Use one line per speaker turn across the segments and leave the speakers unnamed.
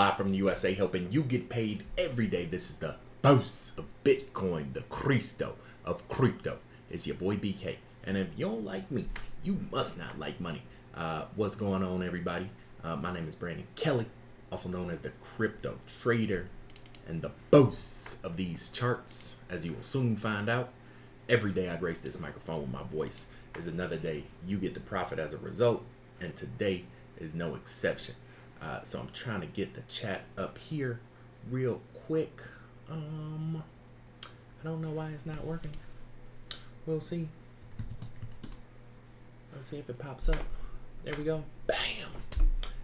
Live from the USA, helping you get paid every day. This is the boss of Bitcoin, the Cristo of crypto. It's your boy BK. And if you don't like me, you must not like money. Uh, what's going on, everybody? Uh, my name is Brandon Kelly, also known as the Crypto Trader and the boss of these charts, as you will soon find out. Every day I grace this microphone with my voice is another day you get the profit as a result, and today is no exception. Uh, so I'm trying to get the chat up here real quick. Um, I don't know why it's not working. We'll see. Let's see if it pops up. There we go. Bam.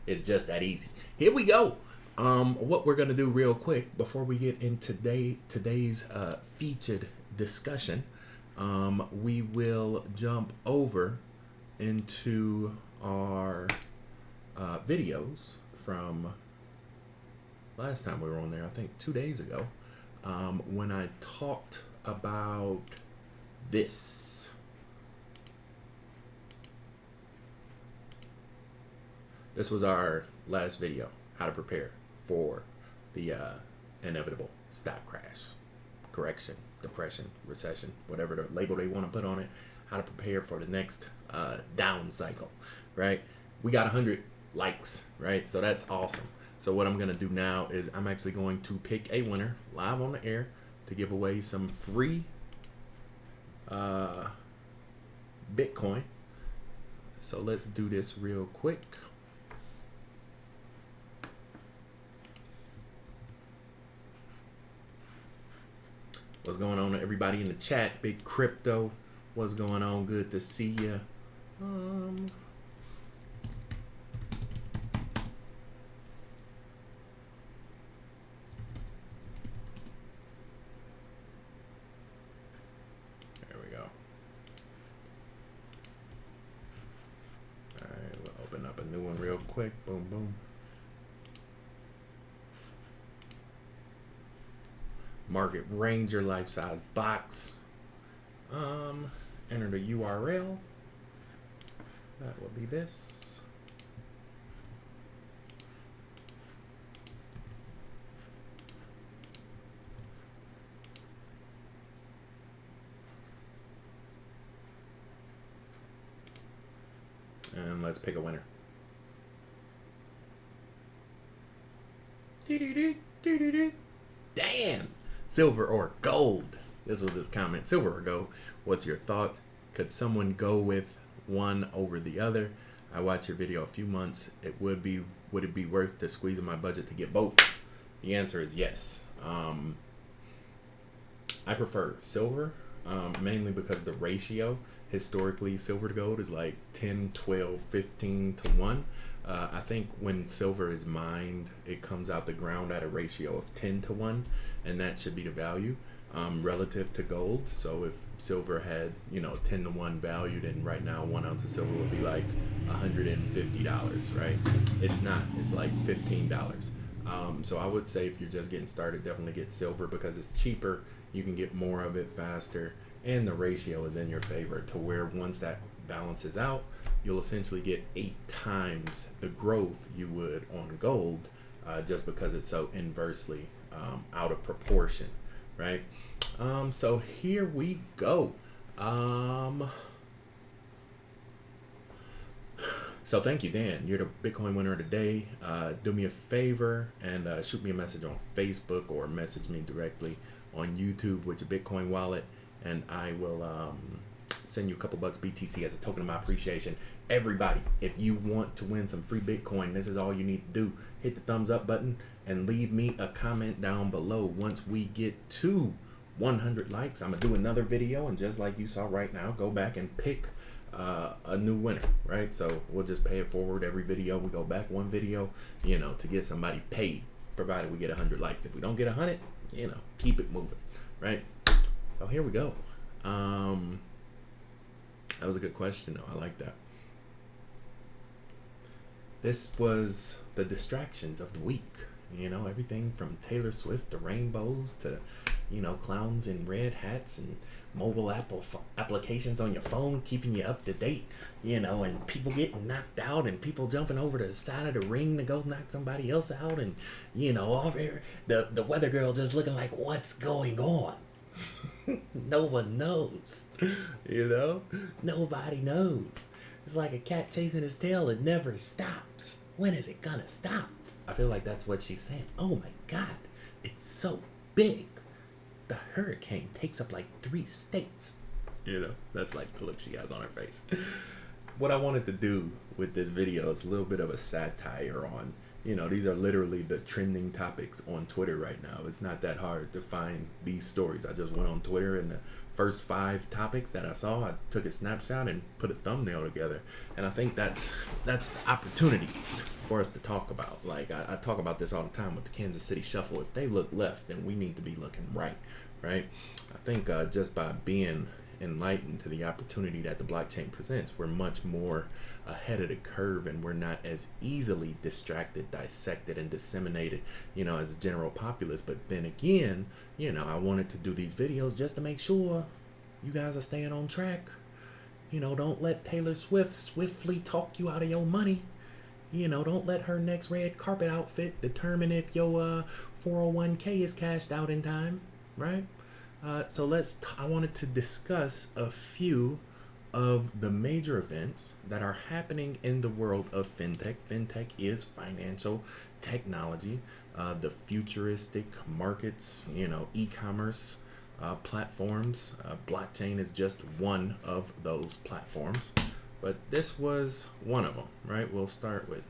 It's just that easy. Here we go. Um, what we're gonna do real quick before we get into today today's uh, featured discussion, um, we will jump over into our uh, videos from last time we were on there. I think two days ago, um, when I talked about this. This was our last video, how to prepare for the uh, inevitable stock crash, correction, depression, recession, whatever the label they want to put on it, how to prepare for the next uh, down cycle, right? We got 100 likes, right? So that's awesome. So what I'm to do now is I'm actually going to pick a winner live on the air to give away some free uh, Bitcoin. So let's do this real quick. What's going on, everybody in the chat? Big crypto. What's going on? Good to see you. Um. There we go. All right, we'll open up a new one real quick. Boom, boom. Market Ranger life size box. Um, enter the URL. That will be this. And let's pick a winner. Damn! Silver or gold? This was his comment. Silver or gold? What's your thought? Could someone go with one over the other? I watched your video a few months. It would be would it be worth to squeeze in my budget to get both? The answer is yes. Um, I prefer silver um, mainly because the ratio historically silver to gold is like 10 12 15 to 1 uh, i think when silver is mined it comes out the ground at a ratio of 10 to 1 and that should be the value um, relative to gold. So if silver had you know 10 to 1 value then right now one ounce of silver would be like $150 right? It's not it's like $15 um, so i would say if you're just getting started definitely get silver because it's cheaper. You can get more of it faster and the ratio is in your favor to where once that balances out you'll essentially get eight times the growth you would on gold uh, just because it's so inversely um, out of proportion right? Um, so here we go. Um, so thank you dan. You're the bitcoin winner of the day. Uh, do me a favor and uh, shoot me a message on facebook or message me directly on youtube with your bitcoin wallet and I will um, send you a couple bucks BTC as a token of my appreciation. Everybody, if you want to win some free Bitcoin, this is all you need to do. Hit the thumbs up button and leave me a comment down below. Once we get to 100 likes, I'm going to do another video. And just like you saw right now, go back and pick uh, a new winner, right? So we'll just pay it forward every video. We go back one video, you know, to get somebody paid, provided we get 100 likes. If we don't get 100, you know, keep it moving, right? So here we go. Um, that was a good question, though. I like that. This was the distractions of the week. You know, everything from Taylor Swift to rainbows to you know, clowns in red hats and mobile apple applications on your phone keeping you up to date, you know, and people getting knocked out and people jumping over the side of the ring to go knock somebody else out and you know, all the the weather girl just looking like what's going on. no one knows. You know? Nobody knows. It's like a cat chasing his tail, it never stops. When is it gonna stop? I feel like that's what she's saying. Oh my god, it's so big the hurricane takes up like three states. You know, that's like the look she has on her face. what I wanted to do with this video is a little bit of a satire on, you know, these are literally the trending topics on Twitter right now. It's not that hard to find these stories. I just went on Twitter and the first five topics that I saw, I took a snapshot and put a thumbnail together. And I think that's that's the opportunity for us to talk about. Like I, I talk about this all the time with the Kansas City Shuffle. If they look left, then we need to be looking right, right? I think uh, just by being enlightened to the opportunity that the blockchain presents, we're much more ahead of the curve and we're not as easily distracted, dissected, and disseminated, you know, as a general populace. But then again, you know, I wanted to do these videos just to make sure you guys are staying on track. You know, don't let Taylor Swift swiftly talk you out of your money. You know, don't let her next red carpet outfit determine if your uh, 401k is cashed out in time, right? Uh, so let's. I wanted to discuss a few of the major events that are happening in the world of fintech. Fintech is financial technology, uh, the futuristic markets, you know, e-commerce uh, platforms. Uh, blockchain is just one of those platforms, but this was one of them, right? We'll start with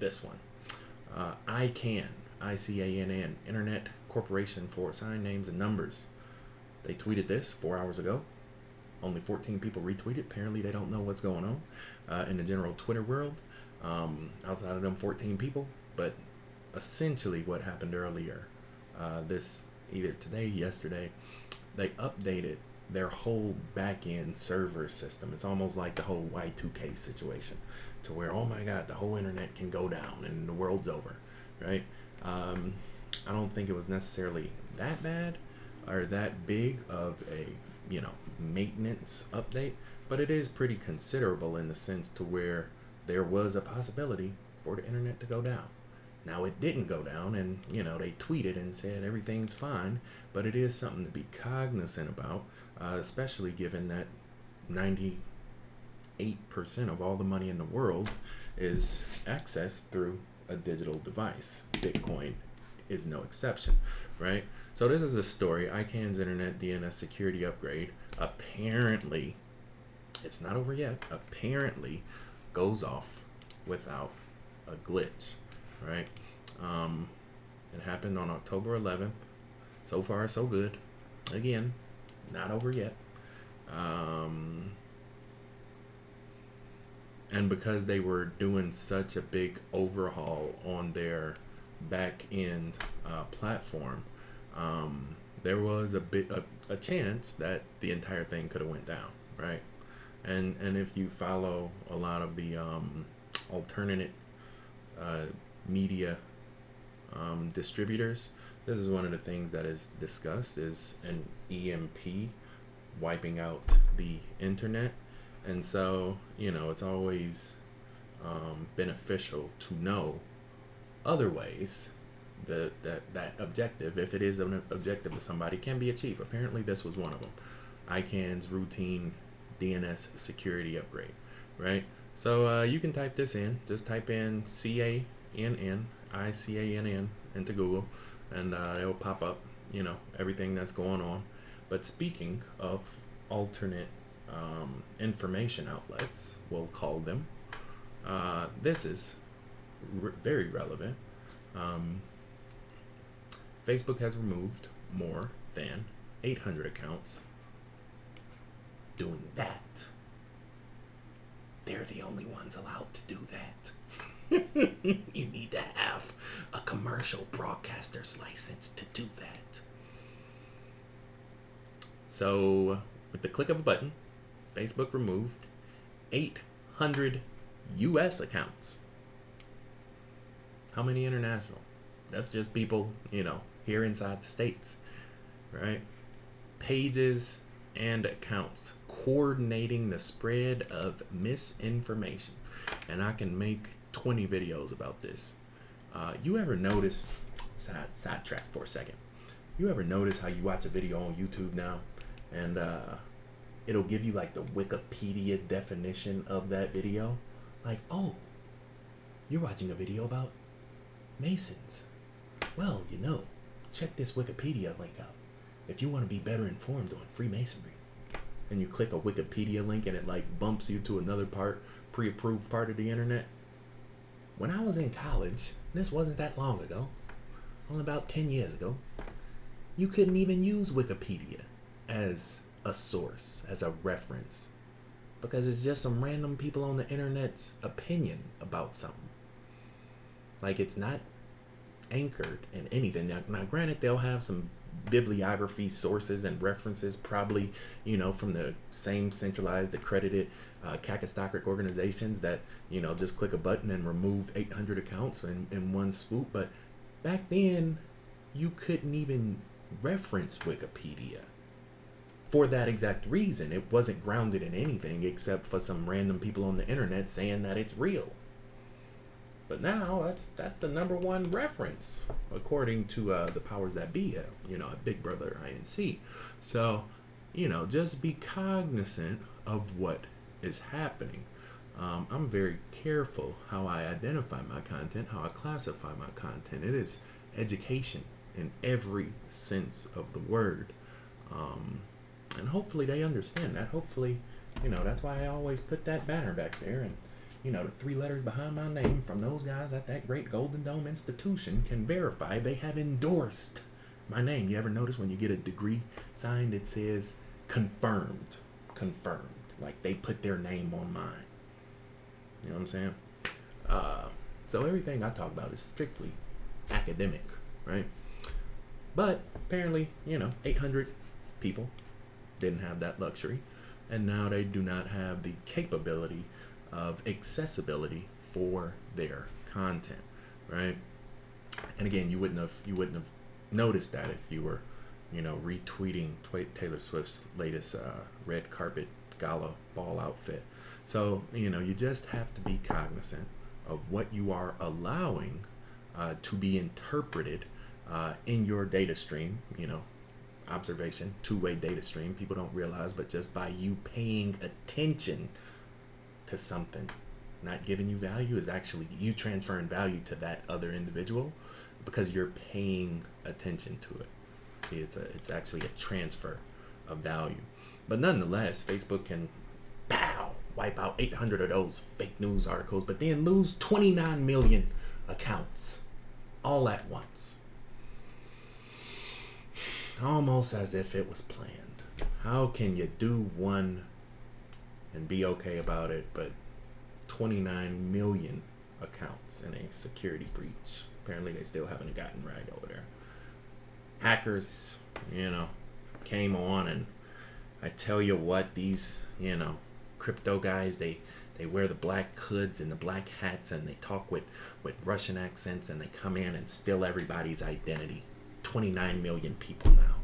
this one. Uh, ICANN, I-C-A-N-N, Internet Corporation for Assigned Names and Numbers. They tweeted this four hours ago. Only 14 people retweeted. Apparently, they don't know what's going on uh, in the general Twitter world um, outside of them 14 people. But essentially, what happened earlier, uh, this either today, yesterday, they updated their whole back-end server system. It's almost like the whole Y2K situation, to where oh my God, the whole internet can go down and the world's over, right? Um, I don't think it was necessarily that bad, are that big of a you know maintenance update but it is pretty considerable in the sense to where there was a possibility for the internet to go down. Now it didn't go down and you know they tweeted and said everything's fine but it is something to be cognizant about uh, especially given that 98% of all the money in the world is accessed through a digital device bitcoin is no exception right? So this is a story. ICANN's internet DNS security upgrade apparently, it's not over yet, apparently goes off without a glitch, right? Um, it happened on October 11th. So far, so good. Again, not over yet. Um, and because they were doing such a big overhaul on their back end uh, platform, um, there was a bit a, a chance that the entire thing could have went down, right? And and if you follow a lot of the um, alternate uh, media um, distributors, this is one of the things that is discussed is an EMP wiping out the internet, and so you know it's always um, beneficial to know other ways the, that that objective, if it is an objective to somebody, can be achieved. Apparently, this was one of them. ICANN's routine DNS security upgrade, right? So uh, you can type this in. Just type in C A N N I C A N N into Google, and uh, it will pop up. You know everything that's going on. But speaking of alternate um, information outlets, we'll call them. Uh, this is re- very relevant. Um, Facebook has removed more than 800 accounts doing that. They're the only ones allowed to do that. you need to have a commercial broadcaster's license to do that. So, with the click of a button, Facebook removed 800 US accounts. How many international? That's just people, you know, here inside the states. right? Pages and accounts coordinating the spread of misinformation. And I can make 20 videos about this. Uh, you ever notice, side, sidetrack for a second, you ever notice how you watch a video on YouTube now and uh, it'll give you like the Wikipedia definition of that video? Like, oh, you're watching a video about Masons. Well, you know, check this Wikipedia link out if you want to be better informed on Freemasonry. And you click a Wikipedia link and it like bumps you to another part, pre approved part of the internet. When I was in college, this wasn't that long ago, only about 10 years ago, you couldn't even use Wikipedia as a source, as a reference, because it's just some random people on the internet's opinion about something. Like it's not anchored in anything. Now, now granted, they'll have some bibliography sources and references, probably, you know, from the same centralized, accredited uh, organizations that, you know, just click a button and remove 800 accounts in, in one swoop. But back then, you couldn't even reference Wikipedia for that exact reason. It wasn't grounded in anything except for some random people on the internet saying that it's real. But now that's that's the number one reference according to uh, the powers that be, uh, you know, at Big Brother INC. So, you know, just be cognizant of what is happening. Um, I'm very careful how I identify my content, how I classify my content. It is education in every sense of the word. Um, and hopefully they understand that. Hopefully, you know, that's why I always put that banner back there and you know, the three letters behind my name from those guys at that great Golden Dome institution can verify they have endorsed my name. You ever notice when you get a degree signed, it says confirmed, confirmed. Like they put their name on mine. You know what I'm saying? Uh, so everything I talk about is strictly academic, right? But apparently, you know, 800 people didn't have that luxury, and now they do not have the capability of accessibility for their content, right? And again, you wouldn't have you wouldn't have noticed that if you were, you know, retweeting Taylor Swift's latest uh, red carpet gala ball outfit. So you know, you just have to be cognizant of what you are allowing uh, to be interpreted uh, in your data stream. You know, observation, two-way data stream. People don't realize, but just by you paying attention to something. Not giving you value is actually you transferring value to that other individual because you're paying attention to it. See it's a it's actually a transfer of value. But nonetheless facebook can pow wipe out 800 of those fake news articles but then lose 29 million accounts all at once. Almost as if it was planned. How can you do one and be okay about it, but 29 million accounts in a security breach. Apparently, they still haven't gotten right over there. Hackers, you know, came on, and I tell you what, these, you know, crypto guys, they they wear the black hoods and the black hats, and they talk with with Russian accents, and they come in and steal everybody's identity. 29 million people now.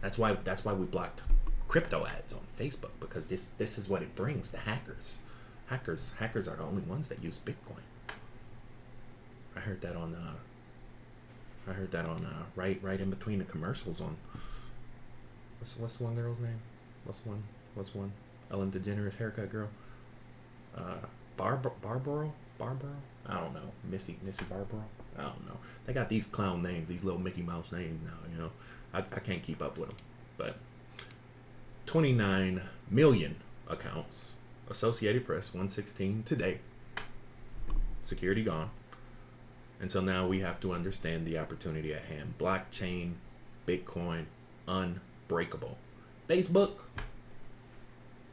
That's why that's why we blocked crypto ads on Facebook because this this is what it brings the hackers. Hackers hackers are the only ones that use Bitcoin. I heard that on uh, I heard that on uh, right right in between the commercials on what's what's one girl's name? What's one? What's one? Ellen DeGeneres haircut girl. Uh, Barb Barbaro Barbaro. I don't know. Missy Missy Barbaro. I don't know. They got these clown names, these little Mickey Mouse names now. You know, I, I can't keep up with them, but 29 million accounts. Associated Press 116 today. Security gone. And so now we have to understand the opportunity at hand. Blockchain, Bitcoin, unbreakable. Facebook,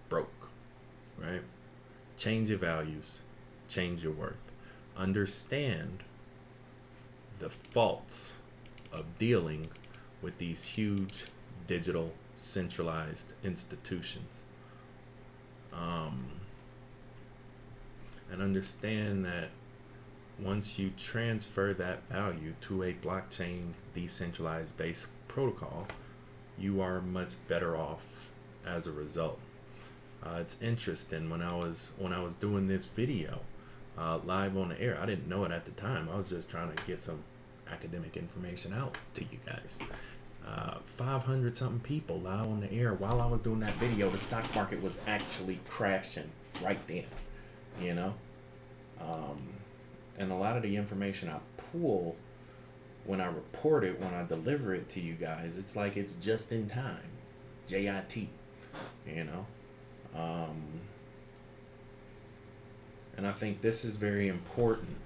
broke, right? Change your values, change your worth. Understand the faults of dealing with these huge digital centralized institutions. Um, and understand that once you transfer that value to a blockchain decentralized based protocol, you are much better off as a result. Uh, it's interesting when I was when I was doing this video uh, live on the air. I didn't know it at the time. I was just trying to get some academic information out to you guys. Uh, 500 something people live on the air while I was doing that video. The stock market was actually crashing right then, you know. Um, and a lot of the information I pull when I report it, when I deliver it to you guys, it's like it's just in time. JIT, you know. Um, and I think this is very important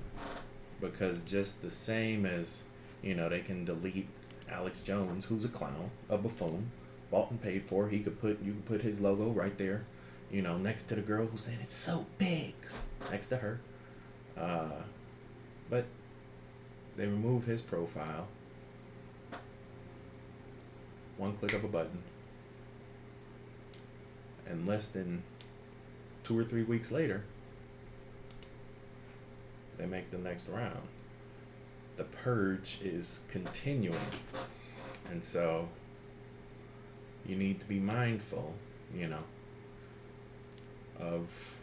because just the same as, you know, they can delete Alex Jones, who's a clown, a buffoon, bought and paid for. He could put you could put his logo right there, you know, next to the girl who's saying it's so big, next to her. Uh, but they remove his profile. One click of a button. And less than two or three weeks later, they make the next round. The purge is continuing. And so you need to be mindful, you know, of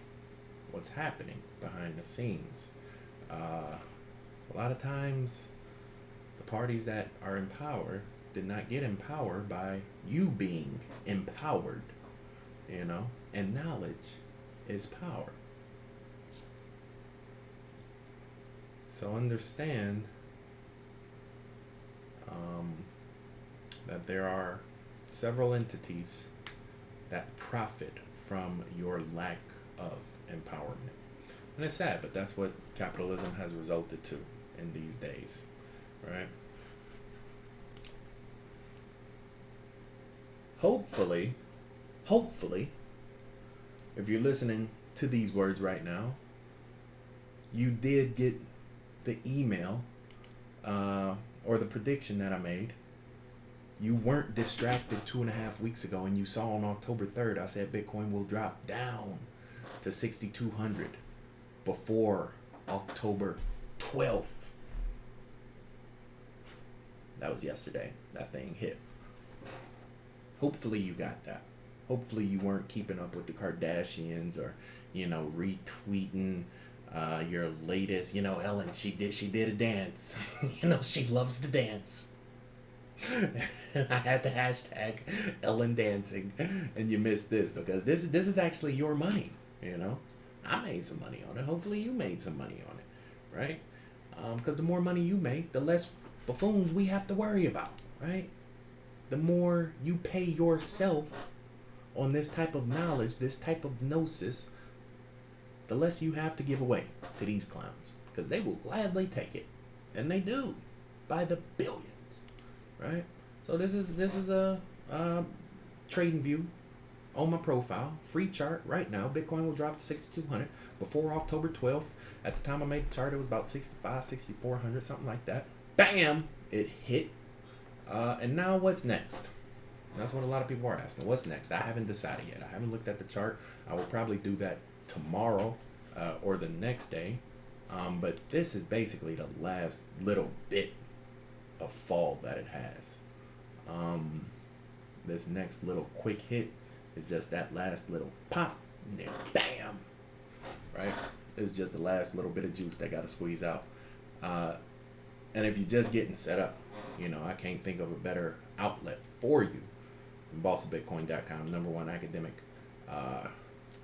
what's happening behind the scenes. Uh, a lot of times, the parties that are in power did not get in power by you being empowered, you know, and knowledge is power. So understand that there are several entities that profit from your lack of empowerment. And it's sad, but that's what capitalism has resulted to in these days, right? Hopefully, hopefully, if you're listening to these words right now, you did get the email uh, or the prediction that I made. You weren't distracted two and a half weeks ago, and you saw on October 3rd, I said Bitcoin will drop down to 6,200 before October 12th. That was yesterday. That thing hit. Hopefully you got that. Hopefully you weren't keeping up with the Kardashians or, you know, retweeting uh, your latest. You know, Ellen, she did she did a dance. you know, she loves to dance. I had the hashtag Ellen dancing, and you missed this because this is this is actually your money. You know, I made some money on it. Hopefully, you made some money on it, right? Because um, the more money you make, the less buffoons we have to worry about, right? The more you pay yourself on this type of knowledge, this type of gnosis, the less you have to give away to these clowns because they will gladly take it, and they do by the billions, right? So this is this is a trading view on my profile, free chart right now. Bitcoin will drop to 6,200 before October 12th. At the time I made the chart, it was about 65, 6,400, something like that. Bam! It hit. Uh, and now what's next? That's what a lot of people are asking. What's next? I haven't decided yet. I haven't looked at the chart. I will probably do that tomorrow uh, or the next day. Um, but this is basically the last little bit of fall that it has. Um, this next little quick hit is just that last little pop, and then bam, right? It's just the last little bit of juice that got to squeeze out. Uh, and if you're just getting set up, you know, I can't think of a better outlet for you than number one academic uh,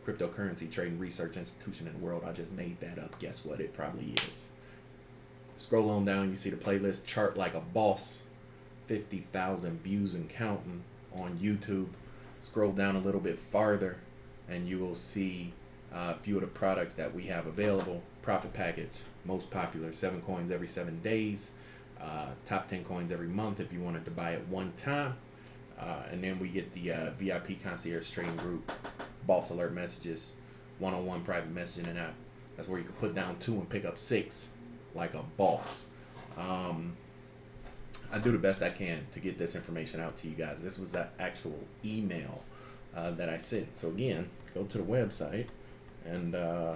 cryptocurrency trading research institution in the world. I just made that up. Guess what? It probably is. Scroll on down, you see the playlist chart like a boss, 50,000 views and counting on YouTube. Scroll down a little bit farther, and you will see uh, a few of the products that we have available. Profit package, most popular, seven coins every seven days. Uh, top 10 coins every month if you wanted to buy it one time. Uh, and then we get the uh, VIP concierge trading group, boss alert messages, one on one private messaging app. That's where you can put down two and pick up six like a boss. Um, I do the best I can to get this information out to you guys. This was that actual email uh, that I sent. So again, go to the website and uh,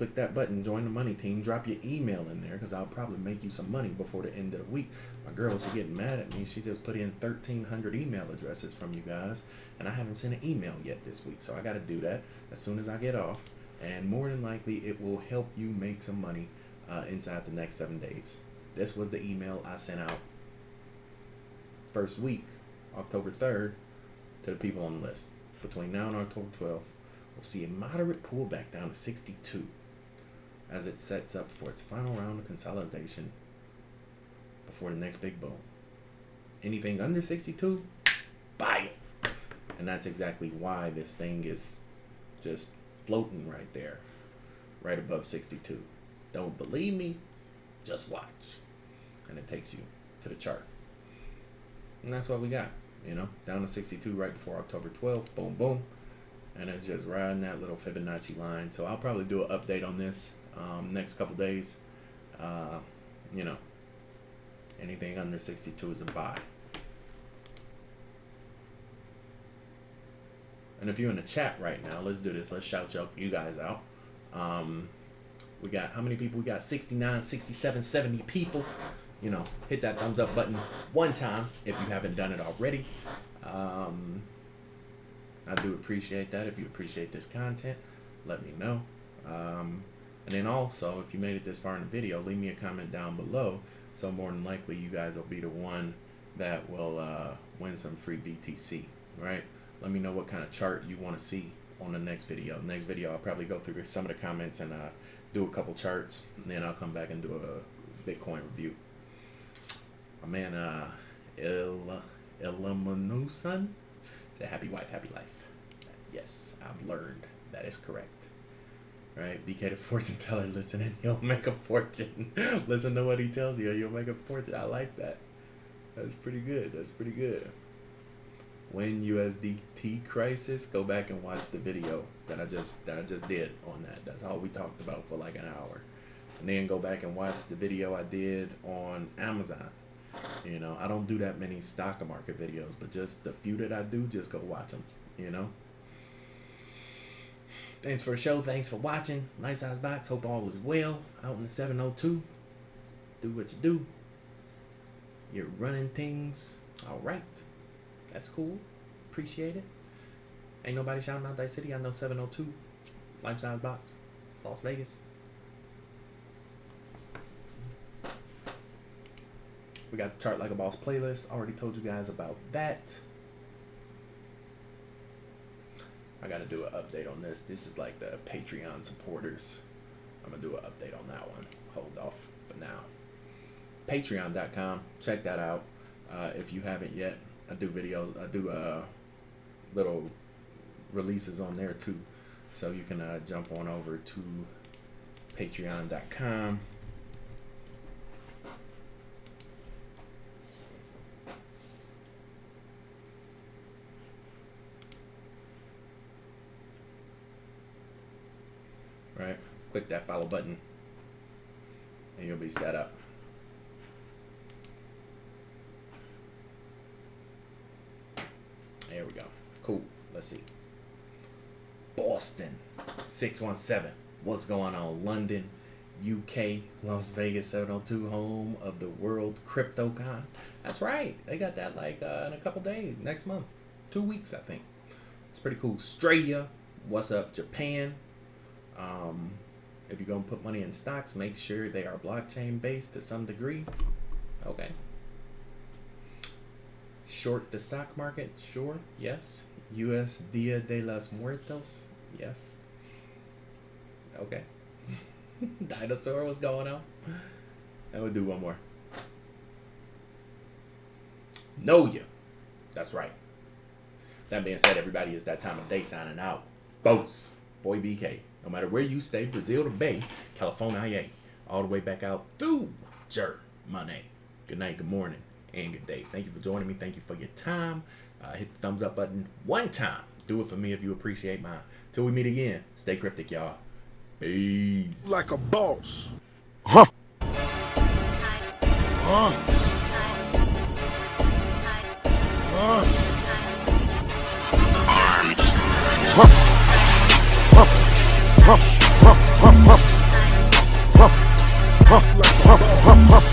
click that button, join the money team, drop your email in there because I'll probably make you some money before the end of the week. My girls are getting mad at me. She just put in 1,300 email addresses from you guys, and I haven't sent an email yet this week. So I got to do that as soon as I get off. And more than likely, it will help you make some money uh, inside the next seven days. This was the email I sent out first week, October 3rd, to the people on the list. Between now and October 12th, we'll see a moderate pullback down to 62 as it sets up for its final round of consolidation before the next big boom. Anything under 62, buy it. And that's exactly why this thing is just floating right there, right above 62. Don't believe me? Just watch. And it takes you to the chart. And that's what we got, you know, down to 62 right before October 12th. Boom, boom. And it's just riding that little Fibonacci line. So I'll probably do an update on this um, next couple days. Uh, you know, anything under 62 is a buy. And if you're in the chat right now, let's do this. Let's shout you guys out. Um, we got how many people? We got 69, 67, 70 people. You know, hit that thumbs up button one time if you haven't done it already. Um, I do appreciate that. If you appreciate this content, let me know. Um, and then also, if you made it this far in the video, leave me a comment down below. So more than likely, you guys will be the one that will uh, win some free BTC, right? Let me know what kind of chart you want to see on the next video. Next video, I'll probably go through some of the comments and uh, do a couple charts. And then I'll come back and do a Bitcoin review. My man, uh, Il Illuminusan said, happy wife, happy life. Yes, I've learned that is correct right? BK the fortune teller, listen and you'll make a fortune. listen to what he tells you, you'll make a fortune. I like that. That's pretty good. That's pretty good. When USDT crisis, go back and watch the video that I just that I just did on that. That's all we talked about for like an hour. And then go back and watch the video I did on Amazon. You know, I don't do that many stock market videos, but just the few that I do, just go watch them. You know. Thanks for the show. Thanks for watching. Life Size Box. Hope all is well out in the 702. Do what you do. You're running things. All right. That's cool. Appreciate it. Ain't nobody shouting out that city. I know 702. Life Size Box. Las Vegas. We got Chart Like a Boss playlist. Already told you guys about that. I got to do an update on this. This is like the Patreon supporters. I'm to do an update on that one. Hold off for now. Patreon.com. Check that out. Uh, if you haven't yet, I do videos. I do uh, little releases on there too. So you can uh, jump on over to patreon.com right? Click that follow button and you'll be set up. There we go. Cool. Let's see. Boston 617. What's going on? London, UK, Las Vegas 702, home of the World CryptoCon. That's right. They got that like uh, in a couple days, next month. Two weeks, I think. It's pretty cool. Australia. What's up, Japan? Um, if you're going to put money in stocks, make sure they are blockchain based to some degree. Okay. Short the stock market? Sure. Yes. US Dia de las Muertos? Yes. Okay. Dinosaur, what's going on? I would do one more. Know you. That's right. That being said, everybody, is that time of day signing out. Boats. Boy BK. No matter where you stay, Brazil to Bay, California, all the way back out through Germany. Good night, good morning, and good day. Thank you for joining me. Thank you for your time. Uh, hit the thumbs up button one time. Do it for me if you appreciate mine. Till we meet again, stay cryptic, y'all. Peace.
Like a boss. Huh. Huh. Huh. Arms. Huh. Huh, huh, huh, huh. Like a boss.